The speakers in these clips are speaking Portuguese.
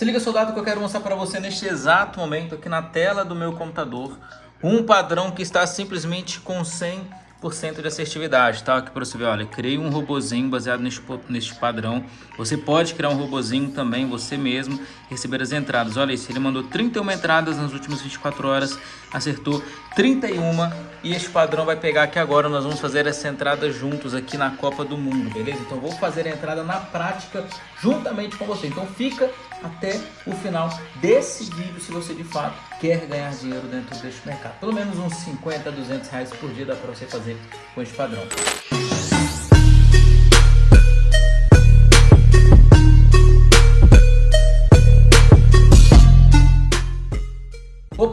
Se liga, soldado, que eu quero mostrar para você neste exato momento aqui na tela do meu computador um padrão que está simplesmente com 100 de assertividade, tá? Aqui para você ver, olha, criei um robozinho baseado neste, neste padrão. Você pode criar um robozinho também, você mesmo, receber as entradas. Olha isso, ele mandou 31 entradas nas últimas 24 horas, acertou 31 e este padrão vai pegar aqui agora. Nós vamos fazer essa entrada juntos aqui na Copa do Mundo, beleza? Então vou fazer a entrada na prática juntamente com você. Então fica até o final desse vídeo se você de fato quer ganhar dinheiro dentro deste mercado. Pelo menos uns 50, 200 reais por dia dá para você fazer com este padrão.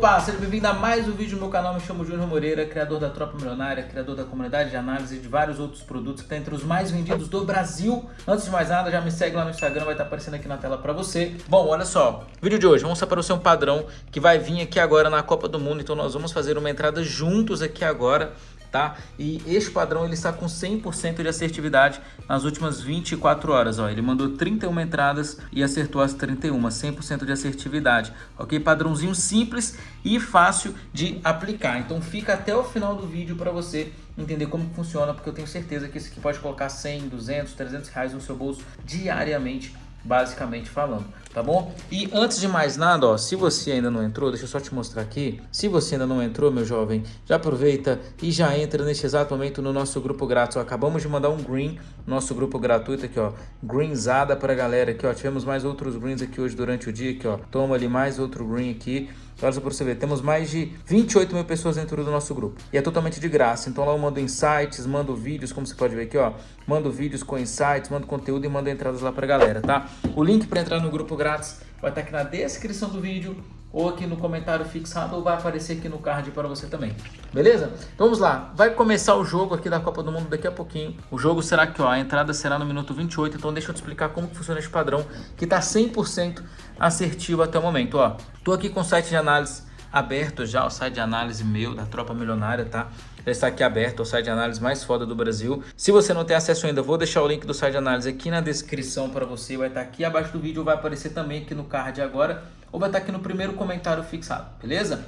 Opa, seja bem-vindo a mais um vídeo no meu canal, me chamo Júnior Moreira, criador da Tropa Milionária, criador da comunidade de análise e de vários outros produtos que está entre os mais vendidos do Brasil. Antes de mais nada, já me segue lá no Instagram, vai estar tá aparecendo aqui na tela para você. Bom, olha só, vídeo de hoje, vamos você um padrão que vai vir aqui agora na Copa do Mundo, então nós vamos fazer uma entrada juntos aqui agora tá? E este padrão ele está com 100% de assertividade nas últimas 24 horas, ó. Ele mandou 31 entradas e acertou as 31, 100% de assertividade, ok? Padrãozinho simples e fácil de aplicar. Então fica até o final do vídeo para você entender como funciona, porque eu tenho certeza que esse aqui pode colocar 100, 200, 300 reais no seu bolso diariamente basicamente falando, tá bom? E antes de mais nada, ó, se você ainda não entrou, deixa eu só te mostrar aqui. Se você ainda não entrou, meu jovem, já aproveita e já entra neste exato momento no nosso grupo grátis. Ó, acabamos de mandar um green, nosso grupo gratuito aqui, ó, greenzada pra galera aqui, ó. Tivemos mais outros greens aqui hoje durante o dia aqui, ó. Toma ali mais outro green aqui. Olha só você ver, temos mais de 28 mil pessoas dentro do nosso grupo. E é totalmente de graça. Então lá eu mando insights, mando vídeos, como você pode ver aqui, ó. Mando vídeos com insights, mando conteúdo e mando entradas lá pra galera, tá? O link para entrar no grupo grátis vai estar aqui na descrição do vídeo ou aqui no comentário fixado ou vai aparecer aqui no card para você também. Beleza? Então vamos lá. Vai começar o jogo aqui da Copa do Mundo daqui a pouquinho. O jogo será aqui, ó. A entrada será no minuto 28. Então deixa eu te explicar como funciona esse padrão que está 100% assertivo até o momento, ó. Tô aqui com o site de análise aberto já, o site de análise meu, da Tropa Milionária, tá? Já está aqui aberto, o site de análise mais foda do Brasil. Se você não tem acesso ainda, vou deixar o link do site de análise aqui na descrição para você. Vai estar aqui abaixo do vídeo, vai aparecer também aqui no card agora, ou vai estar aqui no primeiro comentário fixado, beleza?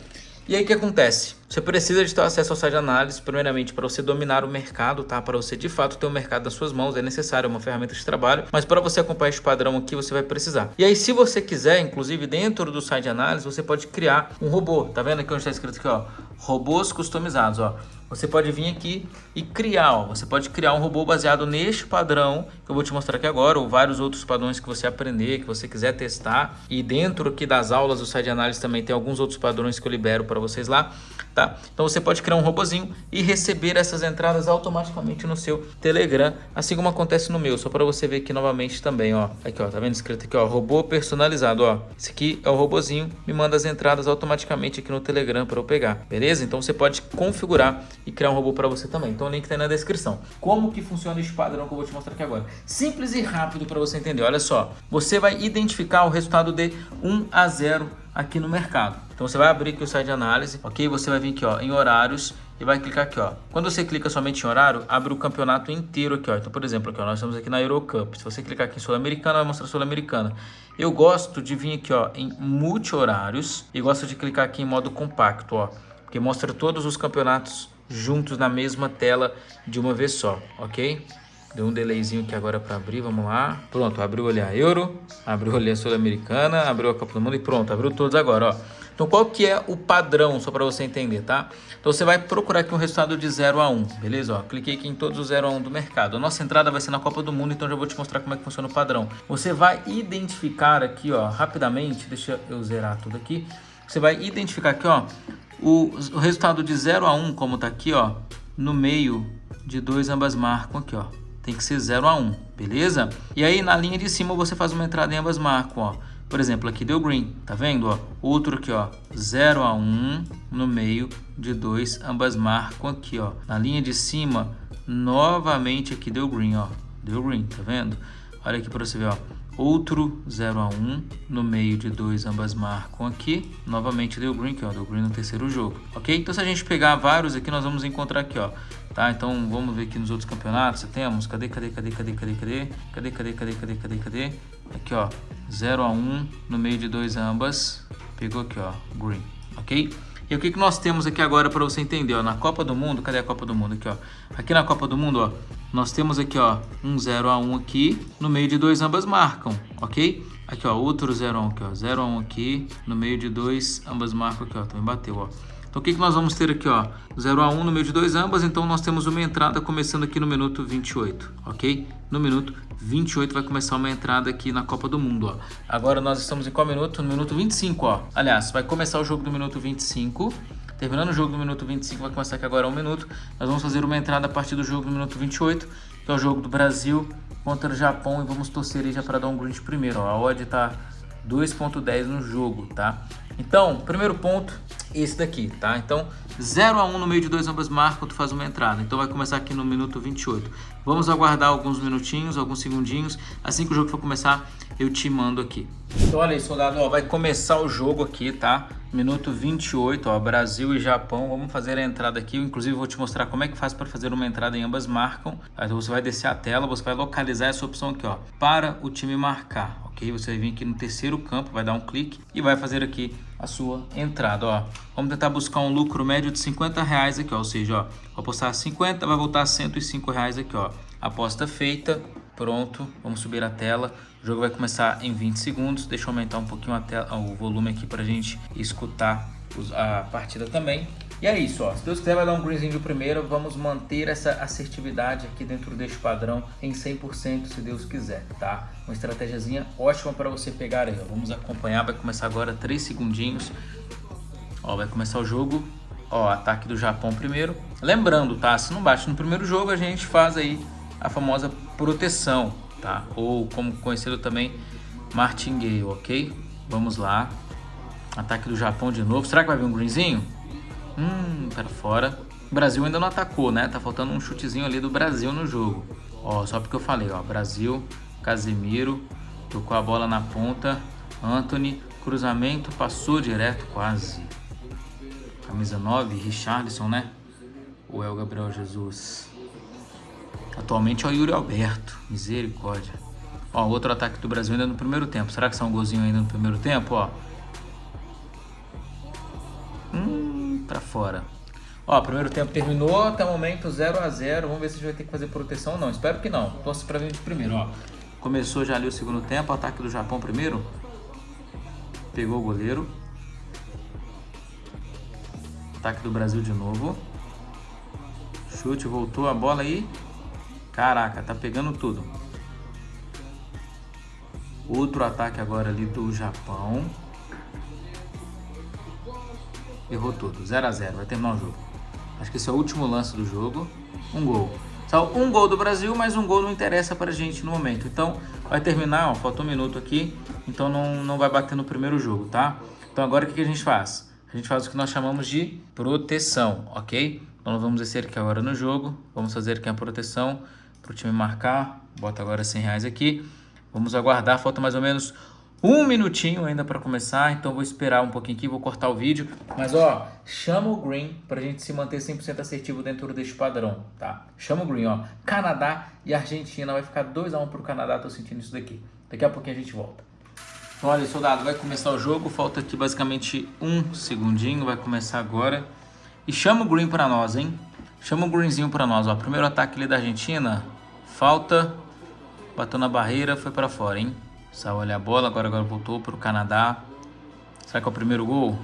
E aí o que acontece? Você precisa de ter acesso ao site de análise, primeiramente para você dominar o mercado, tá? Para você de fato ter o mercado nas suas mãos, é necessário uma ferramenta de trabalho, mas para você acompanhar esse padrão aqui, você vai precisar. E aí se você quiser, inclusive dentro do site de análise, você pode criar um robô. Tá vendo aqui onde está escrito aqui, ó? Robôs customizados, ó você pode vir aqui e criar, ó, você pode criar um robô baseado neste padrão que eu vou te mostrar aqui agora, ou vários outros padrões que você aprender, que você quiser testar. E dentro aqui das aulas do site de análise também tem alguns outros padrões que eu libero para vocês lá, tá? Então você pode criar um robozinho e receber essas entradas automaticamente no seu Telegram, assim como acontece no meu, só para você ver aqui novamente também, ó. Aqui, ó, tá vendo escrito aqui, ó, robô personalizado, ó. Esse aqui é o robozinho, me manda as entradas automaticamente aqui no Telegram para eu pegar, beleza? Então você pode configurar e criar um robô para você também. Então o link está aí na descrição. Como que funciona esse padrão que eu vou te mostrar aqui agora? Simples e rápido para você entender. Olha só, você vai identificar o resultado de 1 a 0 aqui no mercado. Então você vai abrir aqui o site de análise, ok? Você vai vir aqui ó, em horários e vai clicar aqui ó. Quando você clica somente em horário, abre o campeonato inteiro aqui ó. Então por exemplo, aqui ó, nós estamos aqui na Eurocup. Se você clicar aqui em Sul-Americana, vai mostrar Sul-Americana. Eu gosto de vir aqui ó, em multi-horários e gosto de clicar aqui em modo compacto ó. Porque mostra todos os campeonatos juntos na mesma tela de uma vez só, ok? Deu um delayzinho aqui agora para abrir, vamos lá. Pronto, abriu ali a Euro, abriu ali a Sul-Americana, abriu a Copa do Mundo e pronto, abriu todos agora, ó. Então qual que é o padrão, só para você entender, tá? Então você vai procurar aqui um resultado de 0 a 1, beleza? Ó, cliquei aqui em todos os 0 a 1 do mercado. A nossa entrada vai ser na Copa do Mundo, então já vou te mostrar como é que funciona o padrão. Você vai identificar aqui, ó, rapidamente, deixa eu zerar tudo aqui. Você vai identificar aqui, ó, o, o resultado de 0 a 1, como está aqui, ó, no meio de dois ambas marcam aqui, ó. Tem que ser 0 a 1, beleza? E aí na linha de cima você faz uma entrada em ambas marcam, ó. Por exemplo, aqui deu green, tá vendo, ó? Outro aqui, ó, 0 a 1 no meio de dois ambas marcam aqui, ó. Na linha de cima, novamente aqui deu green, ó. Deu green, tá vendo? Olha aqui para você ver, ó outro 0 a 1 no meio de dois ambas marcam aqui. Novamente deu green aqui ó deu green no terceiro jogo ok? Então se a gente pegar vários aqui nós vamos encontrar aqui ó tá? Então vamos ver aqui nos outros campeonatos temos. Cadê cadê cadê cadê cadê cadê? Cadê cadê cadê cadê cadê cadê? Aqui ó 0 a 1 no meio de dois ambas. Pegou aqui, ó, green, ok? E o que, que nós temos aqui agora para você entender, ó, na Copa do Mundo, cadê a Copa do Mundo aqui, ó? Aqui na Copa do Mundo, ó, nós temos aqui, ó, um 0 a 1 aqui, no meio de dois ambas marcam, ok? Aqui, ó, outro 0 a 1 aqui, ó, 0 a 1 aqui, no meio de dois ambas marcam aqui, ó, também bateu, ó. Então o que, que nós vamos ter aqui, ó? 0 a 1 no meio de dois ambas, então nós temos uma entrada começando aqui no minuto 28, ok? No minuto 28 vai começar uma entrada aqui na Copa do Mundo, ó. Agora nós estamos em qual minuto? No minuto 25, ó. Aliás, vai começar o jogo do minuto 25. Terminando o jogo do minuto 25, vai começar aqui agora um minuto. Nós vamos fazer uma entrada a partir do jogo do minuto 28, que é o jogo do Brasil contra o Japão. E vamos torcer aí já para dar um green primeiro, ó. A odd tá 2.10 no jogo, tá? Então, primeiro ponto, esse daqui, tá? Então, 0 a 1 no meio de dois ambas marcam, tu faz uma entrada. Então vai começar aqui no minuto 28. Vamos aguardar alguns minutinhos, alguns segundinhos. Assim que o jogo for começar, eu te mando aqui. Então olha aí, soldado, ó, vai começar o jogo aqui, tá? Minuto 28, ó, Brasil e Japão. Vamos fazer a entrada aqui. Eu, inclusive, vou te mostrar como é que faz para fazer uma entrada em ambas marcam. Então você vai descer a tela, você vai localizar essa opção aqui, ó, para o time marcar, ok? Você vai vir aqui no terceiro campo, vai dar um clique e vai fazer aqui a sua entrada, ó. Vamos tentar buscar um lucro médio de 50 reais aqui, ó. Ou seja, ó, vou apostar 50, vai voltar 105 reais aqui, ó. Aposta feita, pronto. Vamos subir a tela. O jogo vai começar em 20 segundos. Deixa eu aumentar um pouquinho a tela, o volume aqui pra gente escutar a partida também. E é isso, ó. Se Deus quiser vai dar um greenzinho de primeiro. Vamos manter essa assertividade aqui dentro deste padrão em 100% se Deus quiser, tá? Uma estratégiazinha ótima para você pegar aí, ó. Vamos acompanhar, vai começar agora 3 segundinhos. Ó, vai começar o jogo. Ó, ataque do Japão primeiro. Lembrando, tá? Se não bate no primeiro jogo, a gente faz aí a famosa proteção, tá? Ou como conhecido também, martingale, ok? Vamos lá. Ataque do Japão de novo. Será que vai vir um greenzinho? Hum, para fora. O Brasil ainda não atacou, né? Tá faltando um chutezinho ali do Brasil no jogo. Ó, só porque eu falei, ó. Brasil, Casemiro, tocou a bola na ponta. Anthony, cruzamento, passou direto, quase. Camisa 9, Richardson, né? Ou é o Gabriel Jesus? Atualmente é o Yuri Alberto. Misericórdia. Ó, outro ataque do Brasil ainda no primeiro tempo. Será que são um golzinho ainda no primeiro tempo, ó? Fora. Ó, primeiro tempo terminou, até o momento 0 a 0 Vamos ver se a gente vai ter que fazer proteção ou não. Espero que não. Torce para vir de primeiro, ó. Começou já ali o segundo tempo, ataque do Japão primeiro. Pegou o goleiro. Ataque do Brasil de novo. Chute, voltou a bola aí. Caraca, tá pegando tudo. Outro ataque agora ali do Japão. Errou tudo. 0 a 0 Vai terminar o jogo. Acho que esse é o último lance do jogo. Um gol. Só um gol do Brasil, mas um gol não interessa pra gente no momento. Então, vai terminar, ó, falta um minuto aqui. Então, não, não vai bater no primeiro jogo, tá? Então, agora o que, que a gente faz? A gente faz o que nós chamamos de proteção, ok? Então, nós vamos descer aqui agora no jogo. Vamos fazer aqui a proteção para o time marcar. Bota agora 100 reais aqui. Vamos aguardar, falta mais ou menos um minutinho ainda para começar, então vou esperar um pouquinho aqui, vou cortar o vídeo. Mas ó, chama o Green para a gente se manter 100% assertivo dentro deste padrão, tá? Chama o Green, ó. Canadá e Argentina, vai ficar 2x1 um pro Canadá, tô sentindo isso daqui. Daqui a pouquinho a gente volta. Olha, soldado, vai começar o jogo, falta aqui basicamente um segundinho, vai começar agora. E chama o Green para nós, hein? Chama o Greenzinho para nós, ó. Primeiro ataque ali da Argentina, falta, bateu na barreira, foi para fora, hein? Saiu olha a bola, agora, agora voltou para o Canadá. Será que é o primeiro gol?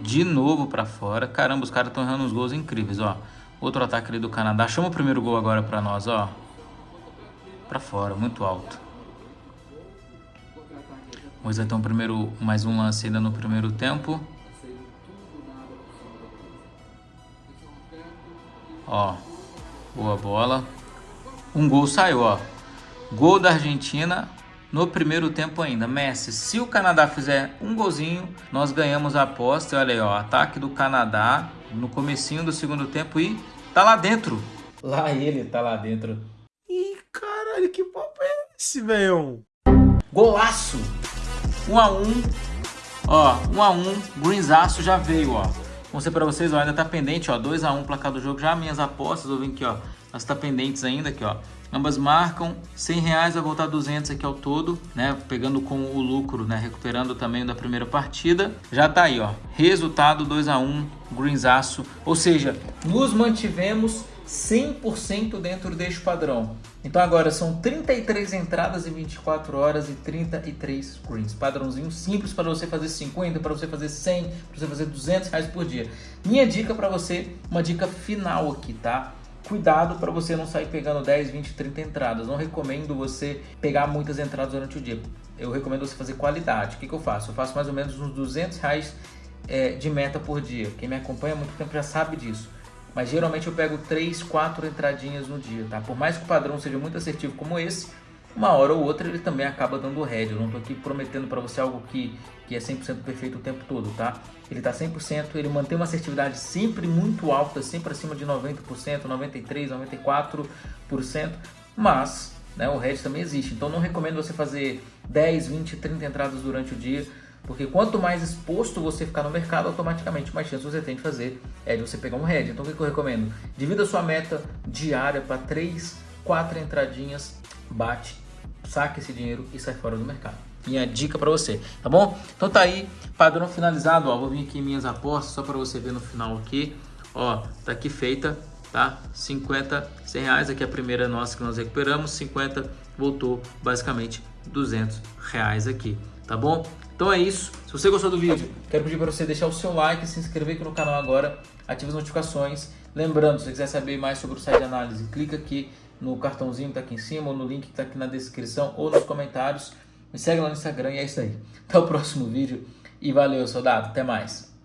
De novo para fora. Caramba, os caras estão errando uns gols incríveis, ó. Outro ataque ali do Canadá. Chama o primeiro gol agora para nós, ó. Para fora, muito alto. Vamos então primeiro mais um lance ainda no primeiro tempo. Ó, boa bola. Um gol saiu, ó. Gol da Argentina no primeiro tempo ainda. Messi, se o Canadá fizer um golzinho, nós ganhamos a aposta. Olha aí, ó, ataque do Canadá no comecinho do segundo tempo e tá lá dentro. Lá ele tá lá dentro. Ih, caralho, que papo é esse, velho? Golaço! 1 um a 1 um. Ó, 1 um a 1 Greenzaço já veio, ó. Vou mostrar pra vocês, ó, ainda tá pendente, ó. 2 a 1 placar do jogo. Já minhas apostas, eu vim aqui, ó. Elas tá pendentes ainda aqui, ó. Ambas marcam 100 reais, vai voltar 200 aqui ao todo, né? Pegando com o lucro, né? Recuperando também da primeira partida. Já tá aí, ó. Resultado 2 a 1 Greensaço. Ou seja, nos mantivemos 100% dentro deste padrão. Então agora são 33 entradas em 24 horas e 33 greens. Padrãozinho simples para você fazer 50, para você fazer 100, para você fazer 200 reais por dia. Minha dica para você, uma dica final aqui, tá? Cuidado para você não sair pegando 10, 20, 30 entradas. Não recomendo você pegar muitas entradas durante o dia. Eu recomendo você fazer qualidade. O que, que eu faço? Eu faço mais ou menos uns 200 reais é, de meta por dia. Quem me acompanha há muito tempo já sabe disso. Mas geralmente eu pego 3, 4 entradinhas no dia, tá? Por mais que o padrão seja muito assertivo como esse, uma hora ou outra ele também acaba dando head. Eu não estou aqui prometendo para você algo que, que é 100% perfeito o tempo todo, tá? Ele está 100%, ele mantém uma assertividade sempre muito alta, sempre acima de 90%, 93%, 94%, mas né, o head também existe. Então não recomendo você fazer 10, 20, 30 entradas durante o dia, porque quanto mais exposto você ficar no mercado, automaticamente mais chance você tem de fazer é de você pegar um head. Então o que eu recomendo? Divida sua meta diária para 3, 4 entradinhas, bate saque esse dinheiro e sai fora do mercado. Minha dica para você, tá bom? Então tá aí, padrão finalizado, ó, vou vir aqui em minhas apostas só para você ver no final aqui, ó, tá aqui feita, tá? 50, 100 reais, aqui é a primeira nossa que nós recuperamos, 50 voltou basicamente 200 reais aqui, tá bom? Então é isso, se você gostou do vídeo, quero pedir para você deixar o seu like, se inscrever aqui no canal agora, ative as notificações, lembrando, se você quiser saber mais sobre o site de análise, clica aqui no cartãozinho que está aqui em cima, ou no link que está aqui na descrição, ou nos comentários. Me segue lá no Instagram e é isso aí. Até o próximo vídeo e valeu, soldado. Até mais.